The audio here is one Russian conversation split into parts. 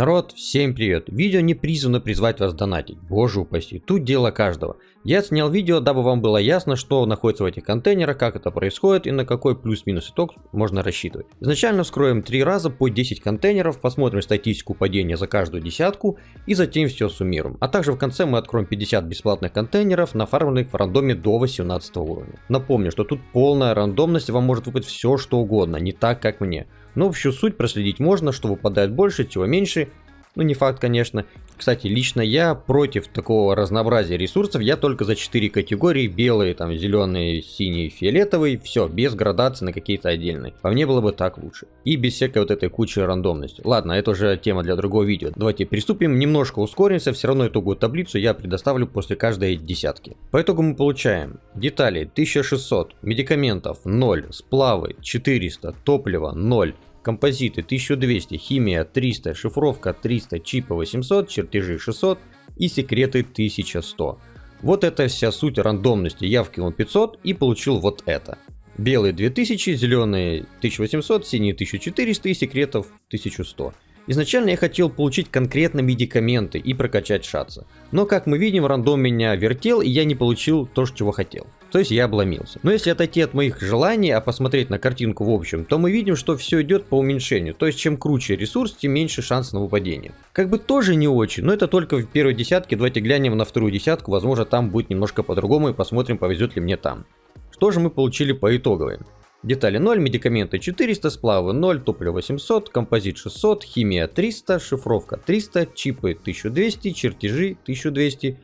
Народ, всем привет! Видео не призвано призвать вас донатить, боже упаси, тут дело каждого. Я снял видео, дабы вам было ясно, что находится в этих контейнерах, как это происходит и на какой плюс-минус итог можно рассчитывать. Изначально вскроем 3 раза по 10 контейнеров, посмотрим статистику падения за каждую десятку и затем все суммируем. А также в конце мы откроем 50 бесплатных контейнеров, нафармленных в рандоме до 18 уровня. Напомню, что тут полная рандомность, вам может выпасть все что угодно, не так как мне. Но общую суть проследить можно, что выпадает больше, чего меньше. Ну не факт, конечно. Кстати, лично я против такого разнообразия ресурсов. Я только за 4 категории. Белые, там, зеленые, синие, фиолетовый. Все, без градации на какие-то отдельные. По мне было бы так лучше. И без всякой вот этой кучи рандомности. Ладно, это уже тема для другого видео. Давайте приступим. Немножко ускоримся. Все равно итоговую таблицу я предоставлю после каждой десятки. По итогу мы получаем детали 1600, медикаментов 0, сплавы 400, топлива 0, композиты 1200, химия 300, шифровка 300, чипы 800, чертежи 600 и секреты 1100. Вот это вся суть рандомности. Я вкинул 500 и получил вот это. Белые 2000, зеленые 1800, синие 1400 и секретов 1100. Изначально я хотел получить конкретно медикаменты и прокачать шатса. Но как мы видим, рандом меня вертел и я не получил то, чего хотел. То есть я обломился. Но если отойти от моих желаний, а посмотреть на картинку в общем, то мы видим, что все идет по уменьшению. То есть чем круче ресурс, тем меньше шанс на выпадение. Как бы тоже не очень, но это только в первой десятке. Давайте глянем на вторую десятку. Возможно там будет немножко по-другому и посмотрим повезет ли мне там. Что же мы получили по итоговой? Детали 0, медикаменты 400, сплавы 0, топливо 800, композит 600, химия 300, шифровка 300, чипы 1200, чертежи 1200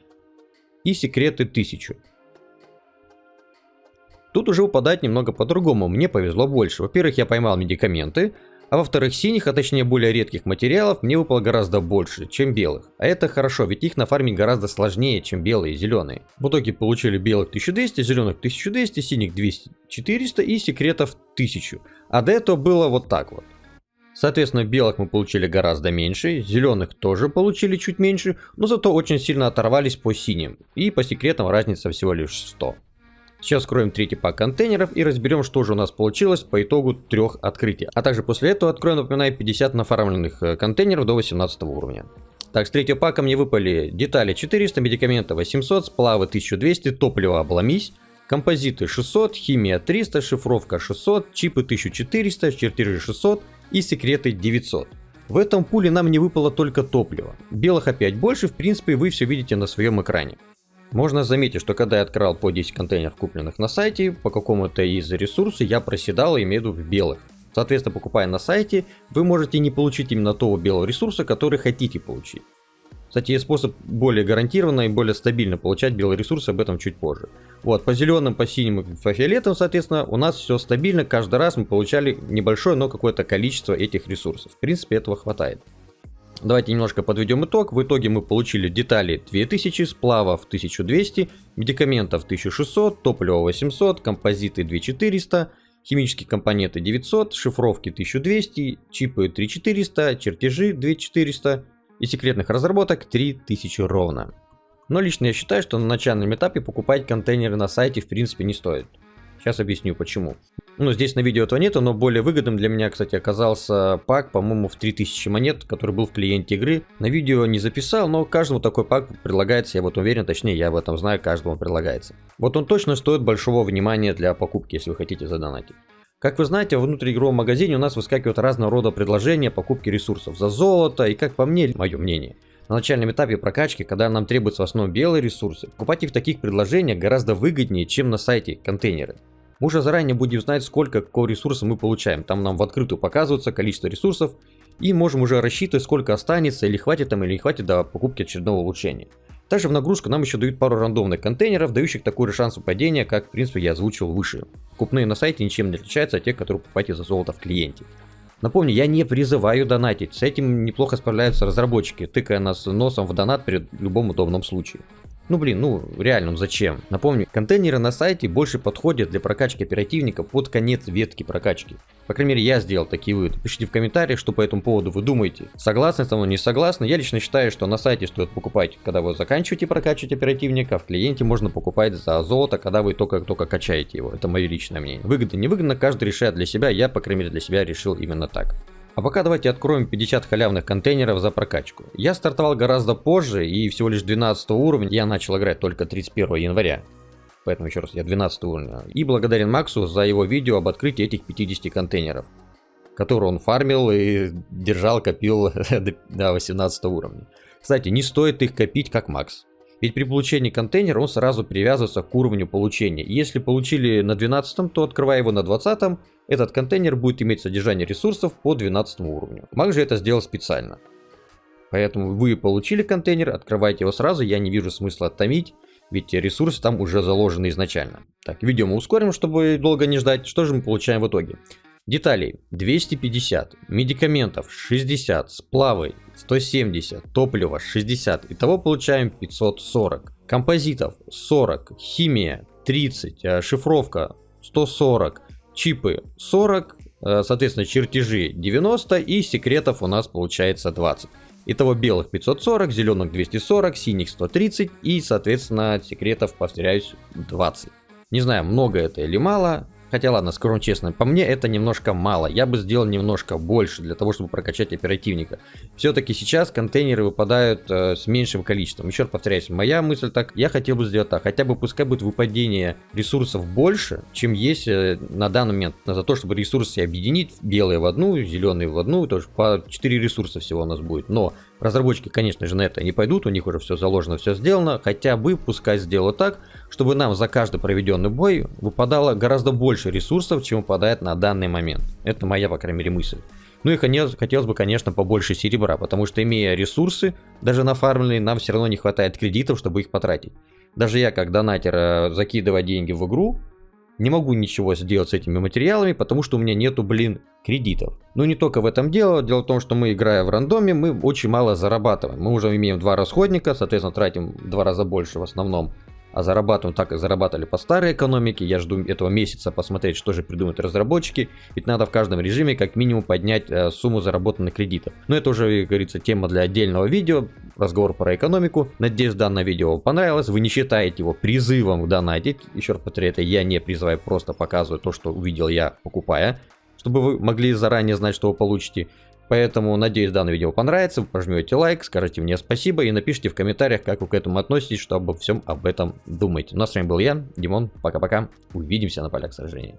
и секреты 1000. Тут уже упадать немного по-другому, мне повезло больше. Во-первых, я поймал медикаменты, а во-вторых, синих, а точнее более редких материалов мне выпало гораздо больше, чем белых. А это хорошо, ведь их нафармить гораздо сложнее, чем белые и зеленые. В итоге получили белых 1200, зеленых 1200, синих 200, 400 и секретов 1000. А до этого было вот так вот. Соответственно, белых мы получили гораздо меньше, зеленых тоже получили чуть меньше, но зато очень сильно оторвались по синим. И по секретам разница всего лишь 100. Сейчас скроем третий пак контейнеров и разберем, что же у нас получилось по итогу трех открытий. А также после этого откроем, напоминаю, 50 нафармленных э, контейнеров до 18 уровня. Так, с третьего пака мне выпали детали 400, медикаменты 800, сплавы 1200, топливо обломись, композиты 600, химия 300, шифровка 600, чипы 1400, чертежи 600 и секреты 900. В этом пуле нам не выпало только топливо. Белых опять больше, в принципе вы все видите на своем экране. Можно заметить, что когда я открывал по 10 контейнеров, купленных на сайте, по какому-то из ресурсов я проседал, имею в виду в белых. Соответственно, покупая на сайте, вы можете не получить именно того белого ресурса, который хотите получить. Кстати, есть способ более гарантированно и более стабильно получать белые ресурсы, об этом чуть позже. Вот, по зеленым, по синим и по фиолетовым, соответственно, у нас все стабильно, каждый раз мы получали небольшое, но какое-то количество этих ресурсов. В принципе, этого хватает. Давайте немножко подведем итог. В итоге мы получили детали 2000, сплавов 1200, медикаментов 1600, топлива 800, композиты 2400, химические компоненты 900, шифровки 1200, чипы 3400, чертежи 2400 и секретных разработок 3000 ровно. Но лично я считаю, что на начальном этапе покупать контейнеры на сайте в принципе не стоит. Сейчас объясню почему. Ну, здесь на видео этого нету, но более выгодным для меня, кстати, оказался пак, по-моему, в 3000 монет, который был в клиенте игры. На видео не записал, но каждому такой пак предлагается, я вот уверен, точнее, я об этом знаю, каждому предлагается. Вот он точно стоит большого внимания для покупки, если вы хотите задонатить. Как вы знаете, в внутриигровом магазине у нас выскакивают разного рода предложения покупки ресурсов за золото, и как по мне, мое мнение, на начальном этапе прокачки, когда нам требуются в основном белые ресурсы, покупать их в таких предложениях гораздо выгоднее, чем на сайте контейнеры. Мы уже заранее будем знать, сколько какого ресурса мы получаем. Там нам в открытую показывается количество ресурсов. И можем уже рассчитывать, сколько останется, или хватит там, или не хватит до покупки очередного улучшения. Также в нагрузку нам еще дают пару рандомных контейнеров, дающих такой же шанс падения, как в принципе я озвучил выше. Купные на сайте ничем не отличаются от тех, которые покупаете за золото в клиенте. Напомню, я не призываю донатить, с этим неплохо справляются разработчики, тыкая нас носом в донат при любом удобном случае. Ну блин, ну реально, ну зачем? Напомню, контейнеры на сайте больше подходят для прокачки оперативника под конец ветки прокачки. По крайней мере, я сделал такие выводы. Пишите в комментариях, что по этому поводу вы думаете. Согласны с тобой, не согласны? Я лично считаю, что на сайте стоит покупать, когда вы заканчиваете прокачивать оперативника, а в клиенте можно покупать за золото, когда вы только-только качаете его. Это мое личное мнение. Выгодно, не выгодно, каждый решает для себя. Я, по крайней мере, для себя решил именно так. А пока давайте откроем 50 халявных контейнеров за прокачку. Я стартовал гораздо позже и всего лишь 12 уровня. Я начал играть только 31 января. Поэтому еще раз, я 12 уровня. И благодарен Максу за его видео об открытии этих 50 контейнеров. Которые он фармил и держал, копил до 18 уровня. Кстати, не стоит их копить как Макс. Ведь при получении контейнера он сразу привязывается к уровню получения. Если получили на 12, то открывая его на 20, этот контейнер будет иметь содержание ресурсов по 12 уровню. Маг же это сделал специально. Поэтому вы получили контейнер, открывайте его сразу, я не вижу смысла томить, ведь ресурсы там уже заложены изначально. Так, видео мы ускорим, чтобы долго не ждать. Что же мы получаем в итоге? Деталей 250, медикаментов 60, сплавы 170, топлива 60. Итого получаем 540. Композитов 40, химия 30, э, шифровка 140, чипы 40, э, соответственно чертежи 90 и секретов у нас получается 20. Итого белых 540, зеленых 240, синих 130 и соответственно секретов, повторяюсь, 20. Не знаю, много это или мало, Хотя ладно, скажу честно, по мне это немножко мало. Я бы сделал немножко больше для того, чтобы прокачать оперативника. Все-таки сейчас контейнеры выпадают э, с меньшим количеством. Еще раз повторяюсь, моя мысль так, я хотел бы сделать так. Хотя бы пускай будет выпадение ресурсов больше, чем есть э, на данный момент. За то, чтобы ресурсы объединить, белые в одну, зеленые в одну, тоже по 4 ресурса всего у нас будет. Но Разработчики, конечно же, на это не пойдут, у них уже все заложено, все сделано. Хотя бы пускай сделают так, чтобы нам за каждый проведенный бой выпадало гораздо больше ресурсов, чем выпадает на данный момент. Это моя, по крайней мере, мысль. Ну и хотелось бы, конечно, побольше серебра, потому что имея ресурсы, даже нафармленные, нам все равно не хватает кредитов, чтобы их потратить. Даже я, как донатер, э, закидывая деньги в игру, не могу ничего сделать с этими материалами, потому что у меня нету, блин, кредитов. Но не только в этом дело. Дело в том, что мы, играя в рандоме, мы очень мало зарабатываем. Мы уже имеем два расходника, соответственно, тратим в два раза больше в основном а зарабатываем так, как зарабатывали по старой экономике. Я жду этого месяца посмотреть, что же придумают разработчики. Ведь надо в каждом режиме как минимум поднять э, сумму заработанных кредитов. Но это уже, как говорится, тема для отдельного видео. Разговор про экономику. Надеюсь, данное видео вам понравилось. Вы не считаете его призывом донатить. Еще раз повторяю, это я не призываю, просто показываю то, что увидел я, покупая. Чтобы вы могли заранее знать, что вы получите. Поэтому, надеюсь, данное видео понравится, вы пожмете лайк, скажите мне спасибо и напишите в комментариях, как вы к этому относитесь, что обо всем об этом думаете. Ну а с вами был я, Димон, пока-пока, увидимся на полях сражения.